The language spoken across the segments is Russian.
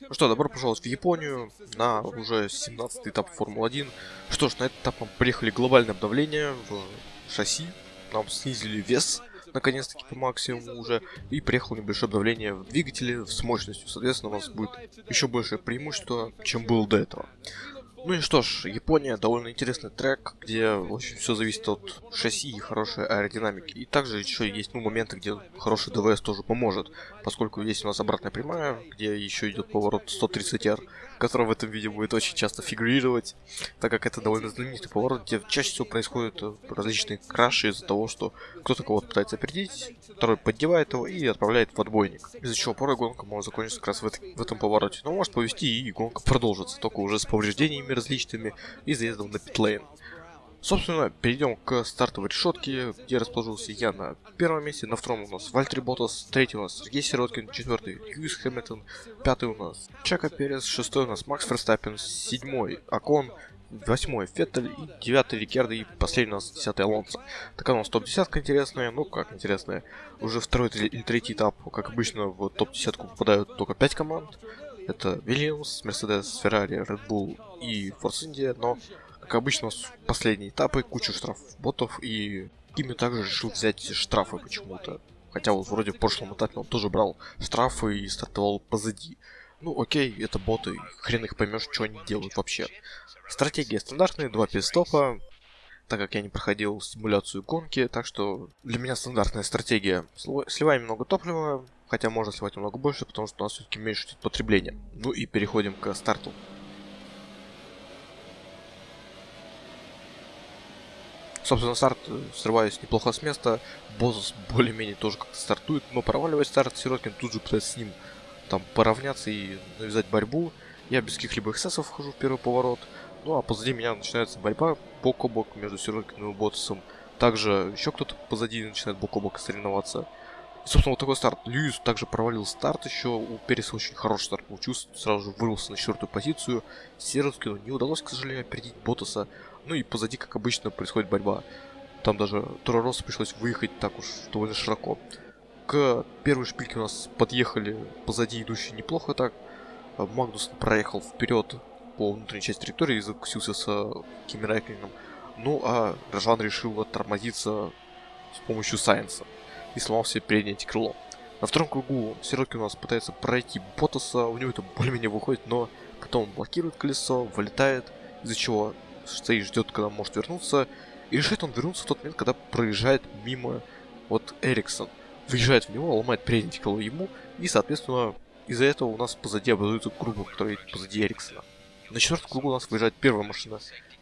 Ну что, добро пожаловать в Японию на уже 17 этап Формулы-1. Что ж, на этот этап мы приехали глобальное обновление в шасси. Нам снизили вес, наконец-таки по максимуму уже. И приехало небольшое обновление в двигателе с мощностью. Соответственно, у нас будет еще большее преимущество, чем было до этого. Ну и что ж, Япония довольно интересный трек, где очень все зависит от шасси и хорошей аэродинамики. И также еще есть ну, моменты, где хороший ДВС тоже поможет, поскольку есть у нас обратная прямая, где еще идет поворот 130R, который в этом видео будет очень часто фигурировать, так как это довольно знаменитый поворот, где чаще всего происходят э, различные краши из-за того, что кто-то кого-то пытается опередить, второй поддевает его и отправляет в отбойник. Из-за чего порой гонка может закончиться как раз в, это, в этом повороте. Но может повести и гонка продолжится, только уже с повреждениями различными и заездом на питлейн. Собственно, перейдем к стартовой решетке, где расположился я на первом месте, на втором у нас Вальтри Ботас, третий у нас Сергей Сироткин, четвертый Льюис Хэмилтон, пятый у нас Чака Перес, шестой у нас Макс Ферстаппин, седьмой Акон, восьмой Феттель и девятый Рикердо и последний у нас десятый Алонсо. Такая у нас топ-десятка интересная, ну как интересная, уже второй или третий этап, как обычно в топ-десятку попадают только пять команд, это Вильямс, Мерседес, Феррари, Red Bull и Форс Индия, но как обычно, последние этапы, кучу штрафов ботов, и Кими также решил взять штрафы почему-то. Хотя вот вроде в прошлом этапе он тоже брал штрафы и стартовал позади. Ну окей, это боты, хрен их поймешь, что они делают вообще. Стратегия стандартная, два пидстопа, так как я не проходил симуляцию гонки, так что для меня стандартная стратегия. Сливаем много топлива, хотя можно сливать немного больше, потому что у нас все-таки меньше потребление. Ну и переходим к старту. Собственно, старт э, срываюсь неплохо с места. Босс более-менее тоже как-то стартует. Но проваливает старт, Сироткин тут же пытается с ним там поравняться и навязать борьбу. Я без каких-либо эксцессов вхожу в первый поворот. Ну а позади меня начинается борьба бок о бок между Сироткиным и Ботсом. Также еще кто-то позади начинает бок о бок соревноваться. Собственно, вот такой старт. Льюис также провалил старт еще. У Переса очень хороший старт получился. Сразу же вырвался на четвертую позицию. Сироткину не удалось, к сожалению, опередить Ботаса. Ну и позади, как обычно, происходит борьба. Там даже Тороросу пришлось выехать так уж довольно широко. К первой шпильке у нас подъехали позади идущие неплохо так. А Магнус проехал вперед по внутренней части территории и закусился с Кими Райклином. Ну а Рожан решил оттормозиться с помощью Сайенса и сломал себе переднее крыло. На втором кругу Сироки у нас пытается пройти Ботаса, у него это более-менее выходит, но потом блокирует колесо, вылетает, из-за чего стоит, ждет, когда может вернуться. И решает он вернуться в тот момент, когда проезжает мимо вот Эриксон. Выезжает в него, ломает передний крыло ему, и, соответственно, из-за этого у нас позади образуется круг, который позади Эриксона. На четвертом кругу у нас выезжает первая машина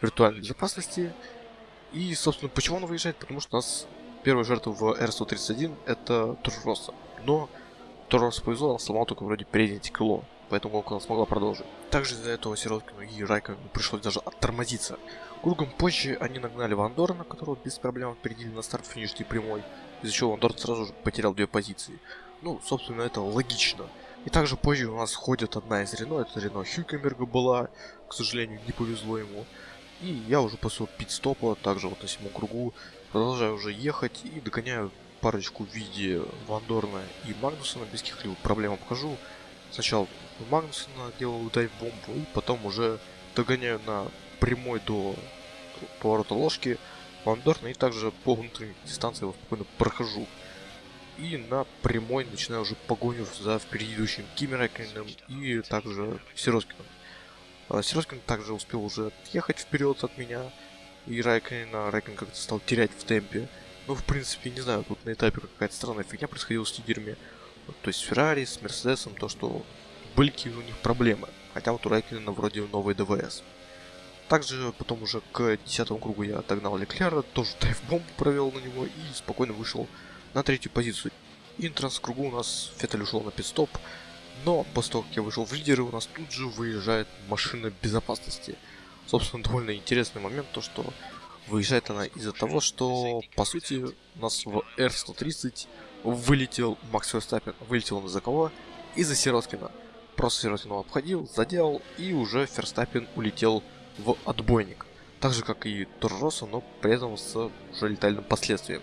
виртуальной безопасности. И, собственно, почему она выезжает? Потому что у нас первая жертва в R131 это Турроса. Но Турроса повезло, он сломал только вроде переднее крыло поэтому гонку она смогла продолжить. Также из-за этого Сироткину и Райковину пришлось даже оттормозиться. Кругом позже они нагнали Ван Дорна, которого без проблем опередили на старт финишной прямой, из-за чего Ван сразу же потерял две позиции. Ну, собственно, это логично. И также позже у нас ходит одна из Рено, это Рено Хюкенберга была, к сожалению, не повезло ему. И я уже после пит-стопа, также вот на седьмом кругу, продолжаю уже ехать и догоняю парочку в виде Вандорна и Магнусона без каких-либо проблем обхожу. Сначала Магнусона делаю дайв-бомбу, и потом уже догоняю на прямой до поворота ложки Вандорна, и также по внутренней дистанции его спокойно прохожу. И на прямой начинаю уже погоню за впереди идущим Кими Райкиным и также Сироскиным. А Сироскин также успел уже отъехать вперед от меня, и Райкина, Райкин как-то стал терять в темпе. Ну, в принципе, не знаю, тут на этапе какая-то странная фигня происходила с лидерами. То есть с Феррари, с Мерседесом, то, что были какие у них проблемы. Хотя вот у Райкина вроде новый ДВС. Также потом уже к 10 кругу я отогнал Леклера, тоже тайф-бомбу провел на него и спокойно вышел на третью позицию. И на кругу у нас Феттель ушел на пидстоп, но после того, как я вышел в лидеры, у нас тут же выезжает машина безопасности. Собственно, довольно интересный момент, то что выезжает она из-за того, что, по сути, у нас в R130 вылетел Макс Ферстаппен, вылетел он из-за кого? Из-за Сироткина. Просто Сироткина обходил, задел, и уже Ферстаппен улетел в отбойник. Так же, как и Торо Россо, но при этом с уже летальным последствием.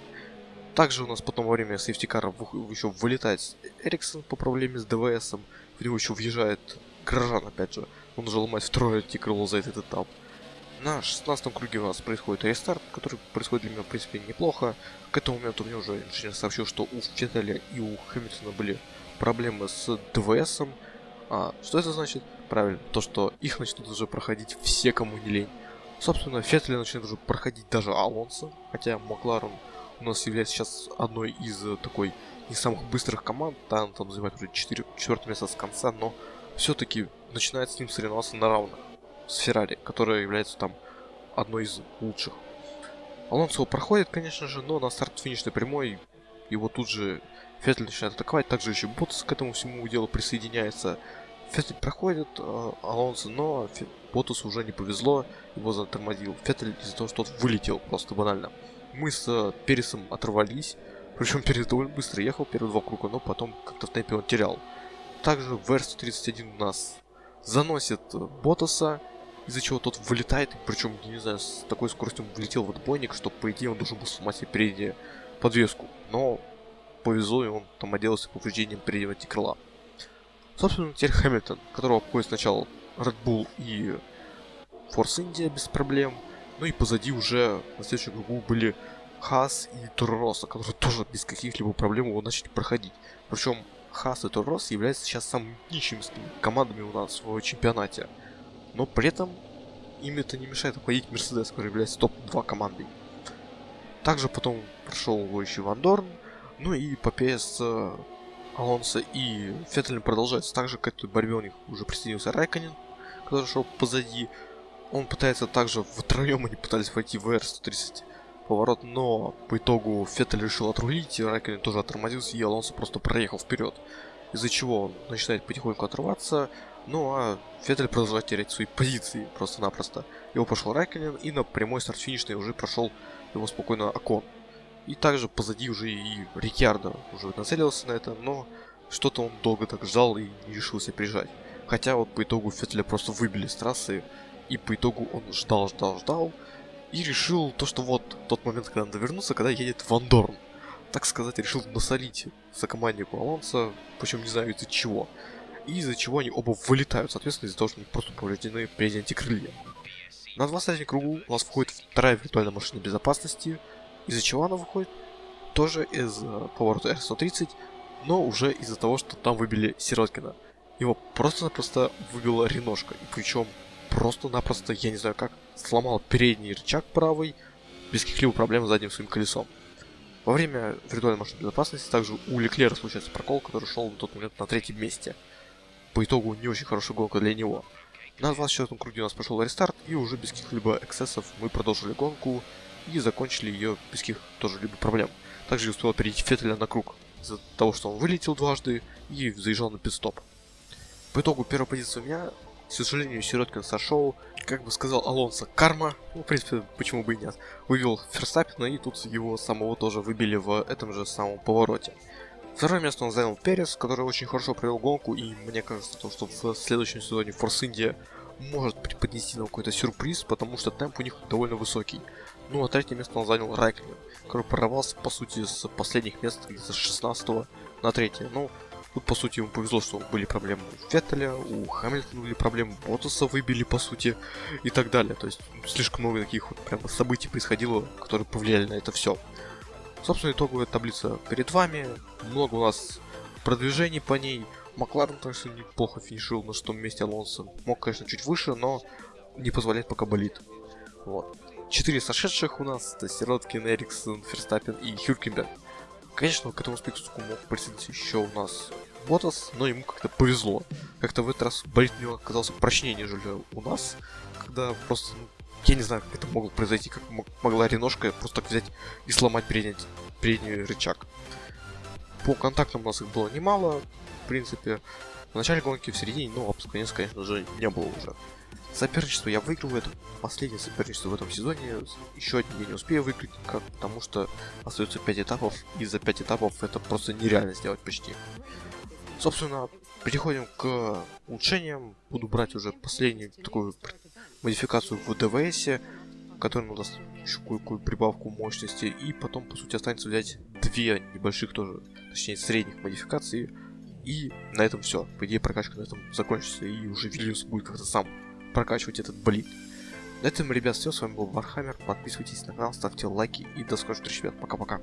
Также у нас потом во время safety car а еще вылетает Эриксон по проблеме с ДВСом. В него еще въезжает Грожан, опять же. Он уже ломает второе антикрыло за этот этап. На 16 круге у нас происходит рестарт, который происходит для меня, в принципе, неплохо. К этому моменту мне уже инженер сообщил, что у Феттеля и у Хэмилтона были проблемы с ДВСом. А что это значит? Правильно, то, что их начнут уже проходить все, кому не лень. Собственно, Феттеля начнет уже проходить даже Алонсо, хотя Макларен у нас является сейчас одной из э, такой не самых быстрых команд, да, он там занимает уже 4, 4 место с конца, но все-таки начинает с ним соревноваться на равных с Феррари, которая является там одной из лучших. Алонсо проходит, конечно же, но на старт финишной прямой его тут же Феттель начинает атаковать, также еще Ботас к этому всему делу присоединяется. Феттель проходит э, Алонсо, но Фе уже не повезло, его затормозил Феттель из-за того, что тот вылетел просто банально. Мы с э, Пересом оторвались, причем Перес довольно быстро ехал первые два круга, но потом как-то в темпе он терял. Также в R131 у нас заносит э, Ботаса, из-за чего тот вылетает, причем, я не знаю, с такой скоростью он влетел в отбойник, что, по идее, он должен был сломать себе переднюю подвеску. Но повезло, и он там отделался повреждением переднего крыла. Собственно, теперь Хэмилтон, которого обходит сначала Red Bull и Force India без проблем. Ну и позади уже на следующем кругу были Хас и Торроса, которые тоже без каких-либо проблем его начали проходить. Причем Хас и Торрос являются сейчас самыми нищими командами у нас в чемпионате но при этом им это не мешает обходить Мерседес, который является топ-2 командой. Также потом прошел еще Ван Дорн, ну и по ПС э, Алонсо и Феттель продолжается. Также к этой борьбе у них уже присоединился Райконин, который шел позади. Он пытается также, втроем они пытались войти в R130 поворот, но по итогу Феттель решил отрулить, и Райконин тоже оттормозился, и Алонсо просто проехал вперед. Из-за чего он начинает потихоньку отрываться, ну а Феттель продолжает терять свои позиции просто-напросто. Его пошел Райконен и на прямой старт финишный уже прошел его спокойно Окон. И также позади уже и Рикьярдо уже нацелился на это, но что-то он долго так ждал и не решился приезжать. Хотя вот по итогу Феттеля просто выбили с трассы, и по итогу он ждал, ждал, ждал, и решил то, что вот тот момент, когда надо вернуться, когда едет Ван Дорн. Так сказать, решил насолить за команднику Алонса, причем не знаю из-за чего и из-за чего они оба вылетают, соответственно, из-за того, что они просто повреждены при антикрылья. На 23 кругу у нас входит вторая виртуальная машина безопасности, из-за чего она выходит? Тоже из э, поворота R130, но уже из-за того, что там выбили Сироткина. Его просто-напросто выбила Реношка, и причем просто-напросто, я не знаю как, сломал передний рычаг правый, без каких-либо проблем с задним своим колесом. Во время виртуальной машины безопасности также у Леклера случается прокол, который шел на тот момент на третьем месте – по итогу не очень хорошая гонка для него. На 24 круге у нас прошел рестарт, и уже без каких-либо эксцессов мы продолжили гонку и закончили ее без каких тоже либо проблем. Также я успел перейти Феттеля на круг из-за того, что он вылетел дважды и заезжал на пидстоп. По итогу первая позиция у меня, к сожалению, Сироткин сошел, как бы сказал Алонсо, карма, ну, в принципе, почему бы и нет, вывел Ферстаппина, и тут его самого тоже выбили в этом же самом повороте. Второе место он занял Перес, который очень хорошо провел гонку, и мне кажется, то, что в следующем сезоне Force India может преподнести нам какой-то сюрприз, потому что темп у них довольно высокий. Ну а третье место он занял Райклин, который прорвался, по сути, с последних мест, где-то с 16 на третье. Ну, тут, по сути, ему повезло, что были проблемы у Феттеля, у Хамильтона были проблемы, Ботаса выбили, по сути, и так далее. То есть, слишком много таких вот прям событий происходило, которые повлияли на это все. Собственно, итоговая таблица перед вами. Много у нас продвижений по ней. Макларен, конечно, неплохо финишировал на шестом месте Алонсо. Мог, конечно, чуть выше, но не позволяет пока болит. Вот. Четыре сошедших у нас. Это Сироткин, Эриксон, Ферстаппин и Хюркенберг. Конечно, к этому списку мог присоединиться еще у нас Ботас, но ему как-то повезло. Как-то в этот раз болит у него оказался прочнее, нежели у нас, когда просто ну, я не знаю, как это могло произойти, как могла Реношка просто так взять и сломать передний, передний рычаг. По контактам у нас их было немало, в принципе. В начале гонки, в середине, ну, а конец, конечно же, не было уже. Соперничество я выигрываю, это последнее соперничество в этом сезоне. Еще один я не успею выиграть, как, потому что остается 5 этапов, и за 5 этапов это просто нереально сделать почти. Собственно, переходим к улучшениям. Буду брать уже последнюю такую модификацию в ДВС, которая даст еще кое-какую прибавку мощности. И потом, по сути, останется взять две небольших тоже, точнее, средних модификаций. И на этом все. По идее, прокачка на этом закончится, и уже Вильямс будет как-то сам прокачивать этот болид. На этом, ребят, все. С вами был Вархаммер. Подписывайтесь на канал, ставьте лайки и до скорых встреч, ребят. Пока-пока.